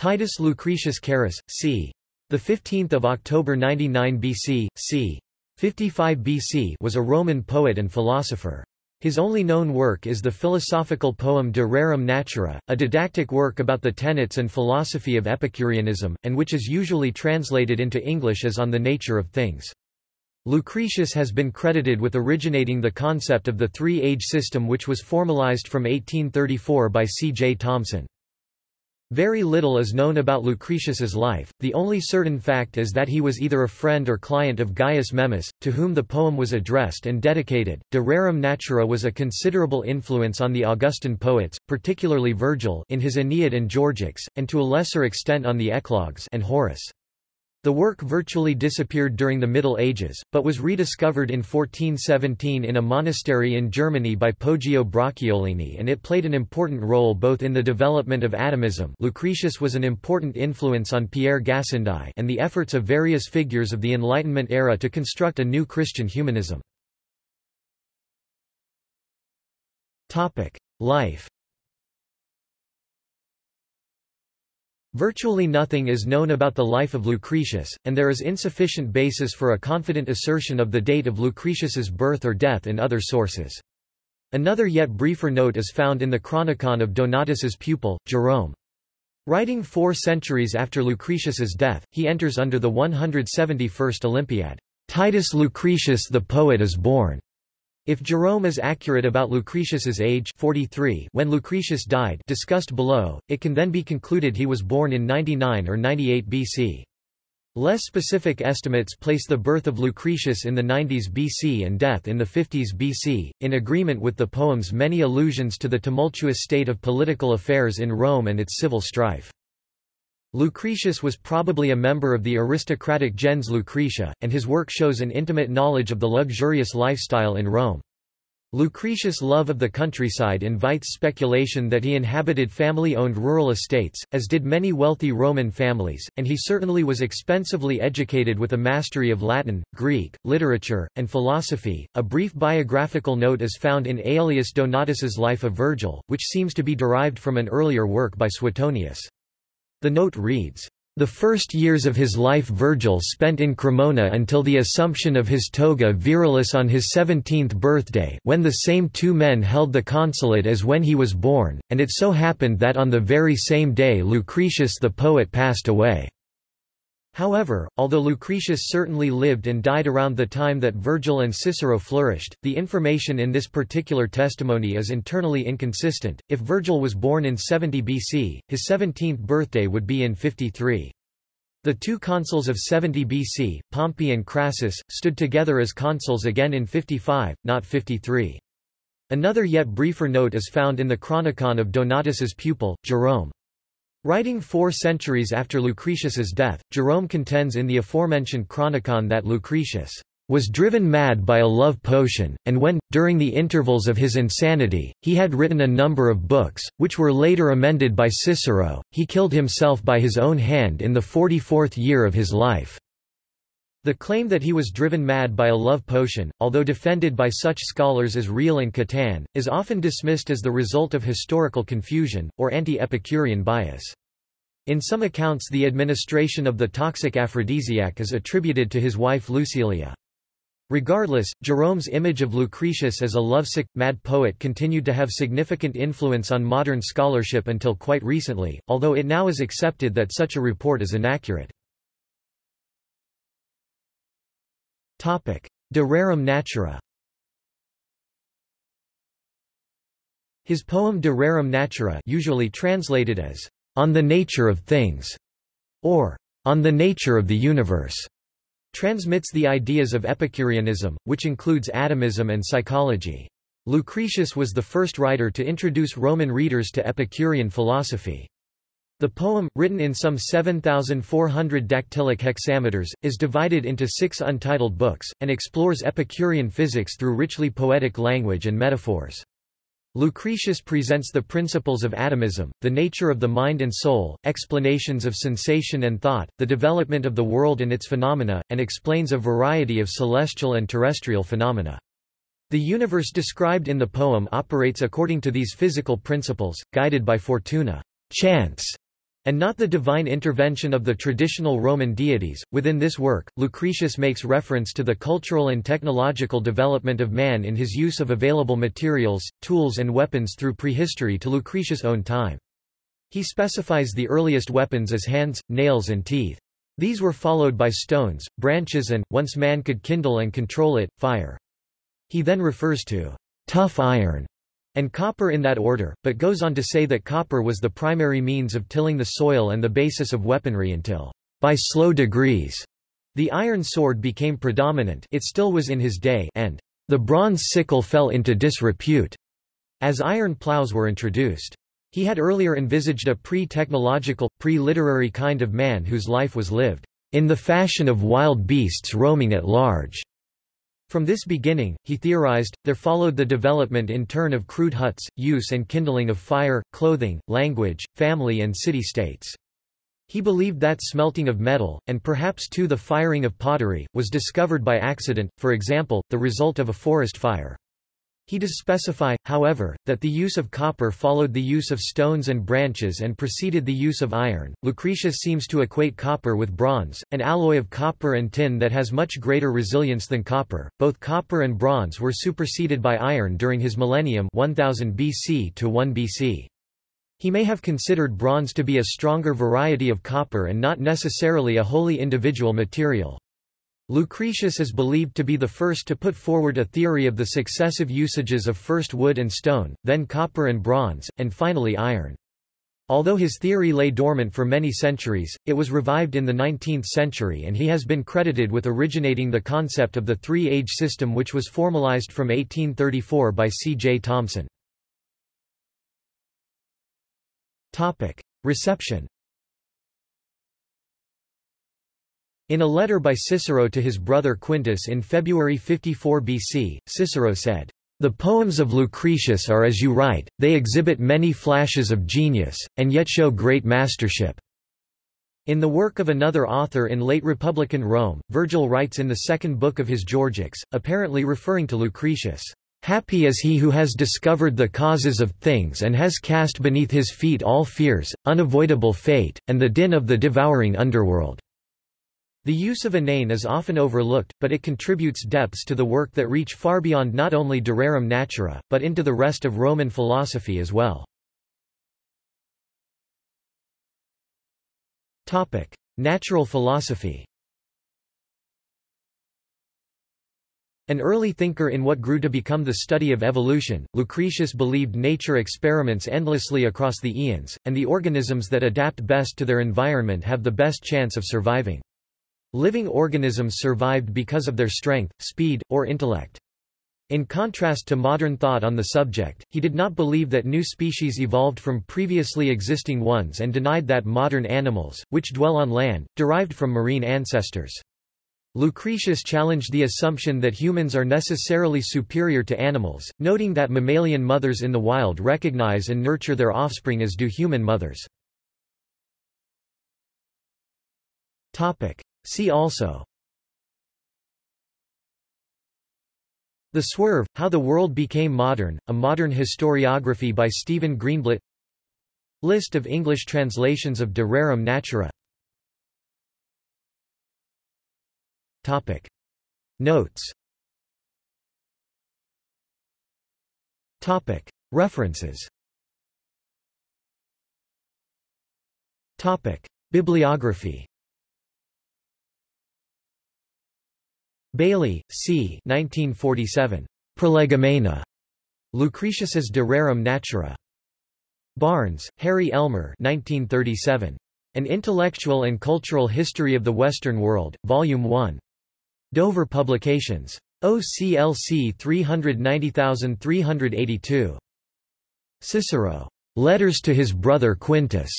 Titus Lucretius Carus, c. 15 October 99 BC, c. 55 BC was a Roman poet and philosopher. His only known work is the philosophical poem De Rerum Natura, a didactic work about the tenets and philosophy of Epicureanism, and which is usually translated into English as On the Nature of Things. Lucretius has been credited with originating the concept of the three-age system which was formalized from 1834 by C. J. Thomsen. Very little is known about Lucretius's life, the only certain fact is that he was either a friend or client of Gaius Memmius, to whom the poem was addressed and dedicated. De Rerum Natura was a considerable influence on the Augustan poets, particularly Virgil in his Aeneid and Georgics, and to a lesser extent on the Eclogues and Horace. The work virtually disappeared during the Middle Ages, but was rediscovered in 1417 in a monastery in Germany by Poggio Bracciolini and it played an important role both in the development of atomism Lucretius was an important influence on Pierre Gassendi and the efforts of various figures of the Enlightenment era to construct a new Christian humanism. Life Virtually nothing is known about the life of Lucretius, and there is insufficient basis for a confident assertion of the date of Lucretius's birth or death in other sources. Another yet briefer note is found in the Chronicon of Donatus's pupil, Jerome. Writing four centuries after Lucretius's death, he enters under the 171st Olympiad. Titus Lucretius the poet is born. If Jerome is accurate about Lucretius's age 43 when Lucretius died discussed below, it can then be concluded he was born in 99 or 98 BC. Less specific estimates place the birth of Lucretius in the 90s BC and death in the 50s BC, in agreement with the poem's many allusions to the tumultuous state of political affairs in Rome and its civil strife. Lucretius was probably a member of the aristocratic gens Lucretia, and his work shows an intimate knowledge of the luxurious lifestyle in Rome. Lucretius' love of the countryside invites speculation that he inhabited family-owned rural estates, as did many wealthy Roman families, and he certainly was expensively educated with a mastery of Latin, Greek, literature, and philosophy. A brief biographical note is found in Aelius Donatus's Life of Virgil, which seems to be derived from an earlier work by Suetonius. The note reads, the first years of his life Virgil spent in Cremona until the assumption of his toga virilis on his seventeenth birthday when the same two men held the consulate as when he was born, and it so happened that on the very same day Lucretius the poet passed away. However, although Lucretius certainly lived and died around the time that Virgil and Cicero flourished, the information in this particular testimony is internally inconsistent. If Virgil was born in 70 BC, his 17th birthday would be in 53. The two consuls of 70 BC, Pompey and Crassus, stood together as consuls again in 55, not 53. Another yet briefer note is found in the Chronicon of Donatus's pupil, Jerome. Writing four centuries after Lucretius's death, Jerome contends in the aforementioned Chronicon that Lucretius was driven mad by a love potion, and when, during the intervals of his insanity, he had written a number of books, which were later amended by Cicero, he killed himself by his own hand in the forty-fourth year of his life. The claim that he was driven mad by a love potion, although defended by such scholars as Reil and Catan, is often dismissed as the result of historical confusion, or anti-Epicurean bias. In some accounts the administration of the toxic aphrodisiac is attributed to his wife Lucilia. Regardless, Jerome's image of Lucretius as a lovesick, mad poet continued to have significant influence on modern scholarship until quite recently, although it now is accepted that such a report is inaccurate. De rerum natura His poem De rerum natura usually translated as, On the nature of things, or On the nature of the universe, transmits the ideas of Epicureanism, which includes atomism and psychology. Lucretius was the first writer to introduce Roman readers to Epicurean philosophy. The poem, written in some 7,400 dactylic hexameters, is divided into six untitled books, and explores Epicurean physics through richly poetic language and metaphors. Lucretius presents the principles of atomism, the nature of the mind and soul, explanations of sensation and thought, the development of the world and its phenomena, and explains a variety of celestial and terrestrial phenomena. The universe described in the poem operates according to these physical principles, guided by fortuna chance, and not the divine intervention of the traditional Roman deities. Within this work, Lucretius makes reference to the cultural and technological development of man in his use of available materials, tools and weapons through prehistory to Lucretius' own time. He specifies the earliest weapons as hands, nails and teeth. These were followed by stones, branches and, once man could kindle and control it, fire. He then refers to tough iron and copper in that order, but goes on to say that copper was the primary means of tilling the soil and the basis of weaponry until, by slow degrees, the iron sword became predominant it still was in his day and the bronze sickle fell into disrepute, as iron plows were introduced. He had earlier envisaged a pre-technological, pre-literary kind of man whose life was lived in the fashion of wild beasts roaming at large. From this beginning, he theorized, there followed the development in turn of crude huts, use and kindling of fire, clothing, language, family and city-states. He believed that smelting of metal, and perhaps too the firing of pottery, was discovered by accident, for example, the result of a forest fire. He does specify, however, that the use of copper followed the use of stones and branches and preceded the use of iron. Lucretius seems to equate copper with bronze, an alloy of copper and tin that has much greater resilience than copper. Both copper and bronze were superseded by iron during his millennium 1000 BC to 1 BC. He may have considered bronze to be a stronger variety of copper and not necessarily a wholly individual material. Lucretius is believed to be the first to put forward a theory of the successive usages of first wood and stone, then copper and bronze, and finally iron. Although his theory lay dormant for many centuries, it was revived in the 19th century and he has been credited with originating the concept of the three-age system which was formalized from 1834 by C. J. Thomsen. Reception In a letter by Cicero to his brother Quintus in February 54 BC, Cicero said, The poems of Lucretius are as you write, they exhibit many flashes of genius, and yet show great mastership. In the work of another author in late Republican Rome, Virgil writes in the second book of his Georgics, apparently referring to Lucretius, Happy is he who has discovered the causes of things and has cast beneath his feet all fears, unavoidable fate, and the din of the devouring underworld. The use of a name is often overlooked, but it contributes depths to the work that reach far beyond not only de rerum natura, but into the rest of Roman philosophy as well. Topic: Natural philosophy An early thinker in what grew to become the study of evolution, Lucretius believed nature experiments endlessly across the eons, and the organisms that adapt best to their environment have the best chance of surviving. Living organisms survived because of their strength, speed, or intellect. In contrast to modern thought on the subject, he did not believe that new species evolved from previously existing ones and denied that modern animals, which dwell on land, derived from marine ancestors. Lucretius challenged the assumption that humans are necessarily superior to animals, noting that mammalian mothers in the wild recognize and nurture their offspring as do human mothers. See also The Swerve, How the World Became Modern, a Modern Historiography by Stephen Greenblatt List of English translations of De Rerum Natura Topic. Notes Topic. References Topic. Bibliography Bailey, C. 1947. Prolegomena. Lucretius's De Rerum Natura. Barnes, Harry Elmer 1937. An Intellectual and Cultural History of the Western World, Volume 1. Dover Publications. OCLC 390382. Cicero. Letters to his brother Quintus.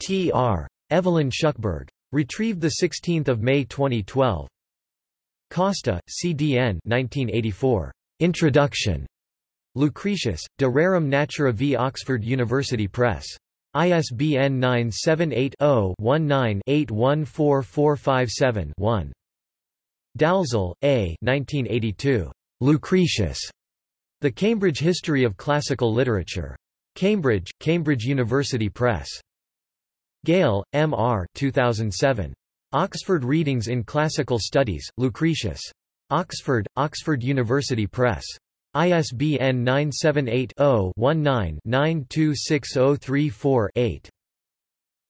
T.R. Evelyn Shuckburgh. Retrieved 16 May 2012. Costa, C.D.N. 1984. Introduction. Lucretius, De Rerum Natura v Oxford University Press. ISBN 978-0-19-814457-1. Dalzell, A. 1982. Lucretius. The Cambridge History of Classical Literature. Cambridge, Cambridge University Press. Gale, M. R. 2007. Oxford Readings in Classical Studies, Lucretius. Oxford, Oxford University Press. ISBN 978-0-19-926034-8.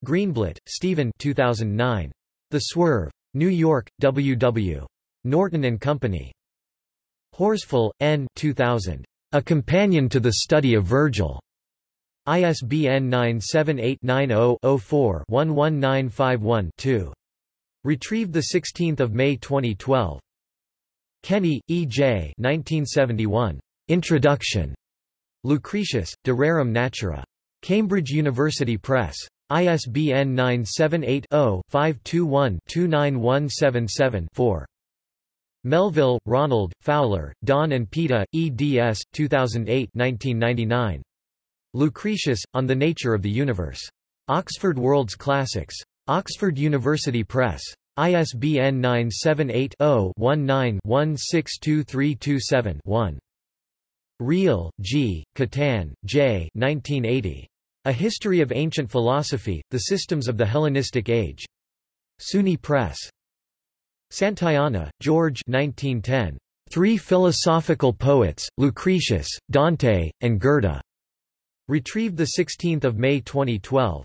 Greenblatt, Stephen 2009. The Swerve. New York, W. W. Norton and Company. Horsfall, N. 2000. A Companion to the Study of Virgil. ISBN 978-90-04-11951-2. Retrieved 16 May 2012. Kenney, E. J. 1971. Introduction. Lucretius, De Rerum Natura. Cambridge University Press. ISBN 978-0-521-29177-4. Melville, Ronald, Fowler, Don and Peta, eds. 2008 1999. Lucretius, On the Nature of the Universe. Oxford World's Classics. Oxford University Press. ISBN 978-0-19-162327-1. Riehl, G., Catan, J. 1980. A History of Ancient Philosophy, The Systems of the Hellenistic Age. SUNY Press. Santayana, George 1910. Three Philosophical Poets, Lucretius, Dante, and Goethe. Retrieved 16 May 2012.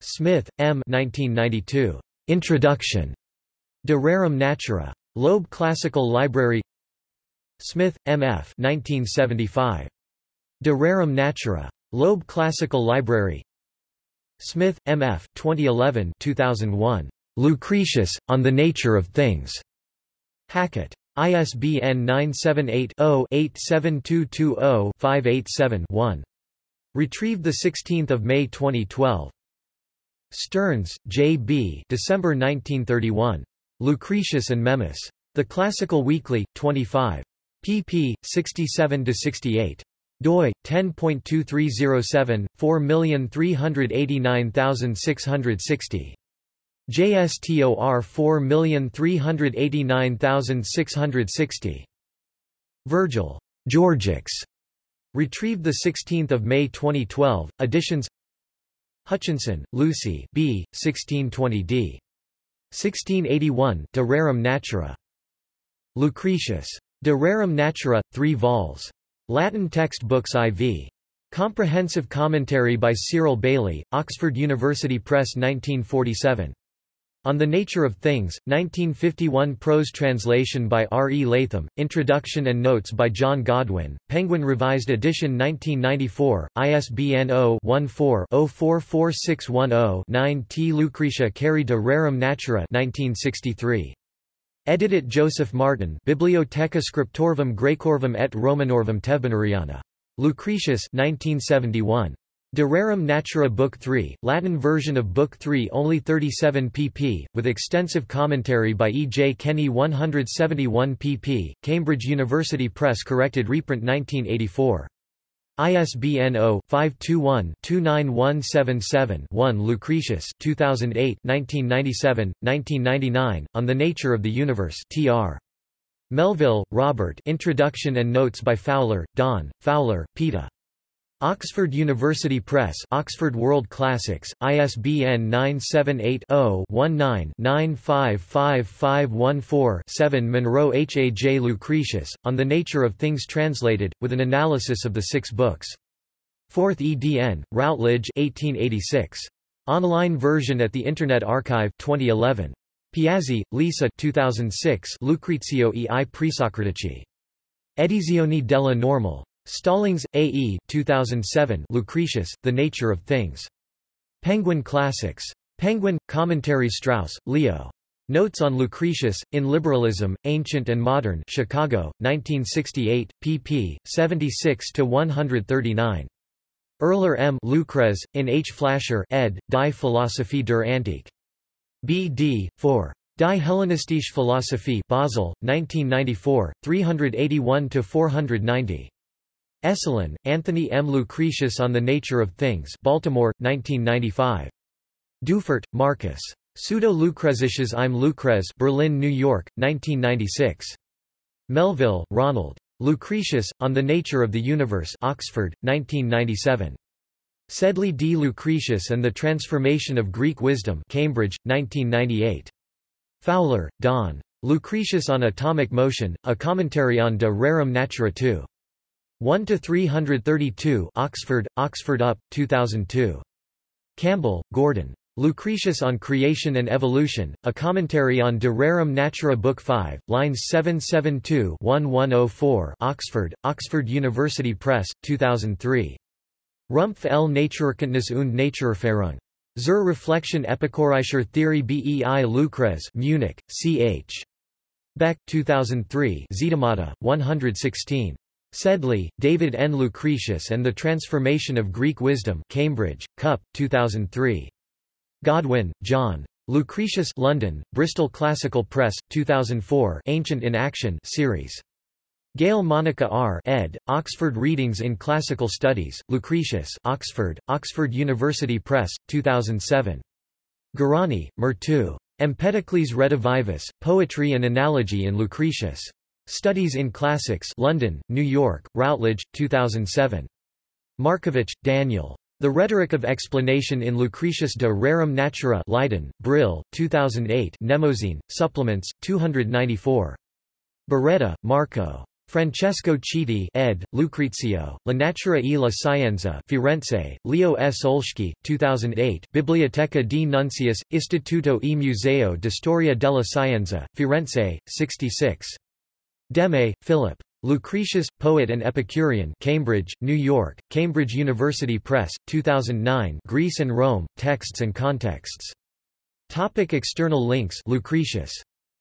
Smith, M. 1992. Introduction. De Rerum Natura. Loeb Classical Library Smith, M. F. 1975. De Rerum Natura. Loeb Classical Library Smith, M. F. 2011 2001. Lucretius, On the Nature of Things. Hackett. ISBN 978-0-87220-587-1. Retrieved 16 May 2012. Stearns, J. B. December 1931. Lucretius and Memmius. The Classical Weekly, 25. pp. 67–68. doi, 10.2307, 4389660. JSTOR 4389660. Virgil. Georgics. Retrieved 16 May 2012, editions Hutchinson, Lucy B. 1620d. 1681 De Rerum Natura. Lucretius. De Rerum Natura, 3 vols. Latin textbooks IV. Comprehensive commentary by Cyril Bailey, Oxford University Press 1947. On the Nature of Things, 1951 prose translation by R. E. Latham, Introduction and Notes by John Godwin, Penguin Revised Edition 1994, ISBN 0-14-044610-9 T. Lucretia Cari de Rerum Natura 1963. Edited Joseph Martin Bibliotheca Scriptorvum Graecorvum et Romanorvum Tevbineriana. Lucretius 1971. De Rerum Natura Book 3, Latin version of Book 3 only 37 pp, with extensive commentary by E. J. Kenney 171 pp, Cambridge University Press corrected reprint 1984. ISBN 0-521-29177-1 Lucretius 2008 1997, 1999, On the Nature of the Universe tr. Melville, Robert Introduction and Notes by Fowler, Don, Fowler, Peta. Oxford University Press Oxford World Classics, ISBN 978-0-19-955514-7 Munro H. A. J. Lucretius, On the Nature of Things Translated, with an analysis of the six books. 4th edn, Routledge 1886. Online version at the Internet Archive 2011. Piazzi, Lisa 2006 Lucrezio e i Presocratici. Edizioni della Normal. Stallings, A. E. 2007 Lucretius, The Nature of Things. Penguin Classics. Penguin, Commentary Strauss, Leo. Notes on Lucretius, in Liberalism, Ancient and Modern Chicago, 1968, pp. 76–139. Erler M. Lucrez, in H. Flashar ed., Die Philosophie der Antike. B. D. 4. Die Hellenistische Philosophie Basel, 1994, 381–490. Esolen, Anthony M. Lucretius on the Nature of Things Baltimore, 1995. Deufert, Marcus. Pseudo-Lucrezisches im Lucrez Berlin, New York, 1996. Melville, Ronald. Lucretius, On the Nature of the Universe Oxford, 1997. Sedley D. Lucretius and the Transformation of Greek Wisdom Cambridge, 1998. Fowler, Don. Lucretius on Atomic Motion, A Commentary on De Rerum Natura 2. 1–332 Oxford, Oxford UP, 2002. Campbell, Gordon. Lucretius on Creation and Evolution, A Commentary on De Rerum Natura Book 5, lines 772-1104 Oxford, Oxford University Press, 2003. Rumpf L. Naturerkenntnis und Naturerfahrung. Zur Reflexion Epicureischer Theorie bei Lucrez Munich, ch. Beck, 2003 Zitamata, 116. Sedley, David N. Lucretius and the Transformation of Greek Wisdom Cambridge, Cup, 2003. Godwin, John. Lucretius London, Bristol Classical Press, 2004 Ancient in Action series. Gale Monica R. ed., Oxford Readings in Classical Studies, Lucretius Oxford, Oxford University Press, 2007. Garani, Myrto. Empedocles Redivivus, Poetry and Analogy in Lucretius. Studies in Classics London, New York, Routledge, 2007. Markovic, Daniel. The Rhetoric of Explanation in Lucretius de Rerum Natura Leiden, Brill, 2008 Mnemosyne, Supplements, 294. Beretta, Marco. Francesco Chiti ed., Lucrezio, La Natura e la Scienza Firenze, Leo S. Olschki, 2008 Biblioteca di Nuncius, Istituto e Museo di Storia della Scienza, Firenze, 66. Demme, Philip. Lucretius, Poet and Epicurean Cambridge, New York, Cambridge University Press, 2009 Greece and Rome, Texts and Contexts. Topic external links Lucretius.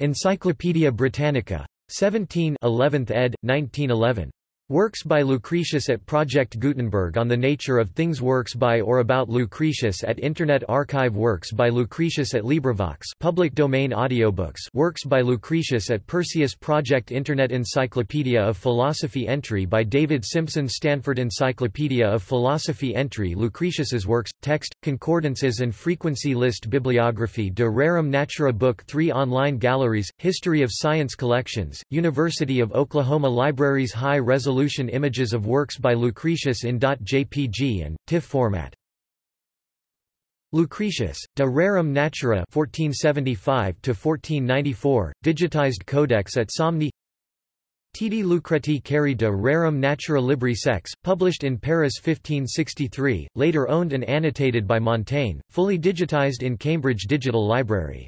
Encyclopædia Britannica. 17 11th ed., 1911. Works by Lucretius at Project Gutenberg on the Nature of Things Works by or about Lucretius at Internet Archive Works by Lucretius at LibriVox public domain audiobooks Works by Lucretius at Perseus Project Internet Encyclopedia of Philosophy Entry by David Simpson Stanford Encyclopedia of Philosophy Entry Lucretius's works, text, concordances and frequency list Bibliography De Rerum Natura Book 3 Online galleries, History of Science collections, University of Oklahoma Libraries High Resolution resolution images of works by Lucretius in .jpg and TIFF format. Lucretius, De Rerum Natura 1475–1494, digitized codex at Somni Titi Lucreti Cari de Rerum Natura Libri Sex, published in Paris 1563, later owned and annotated by Montaigne, fully digitized in Cambridge Digital Library.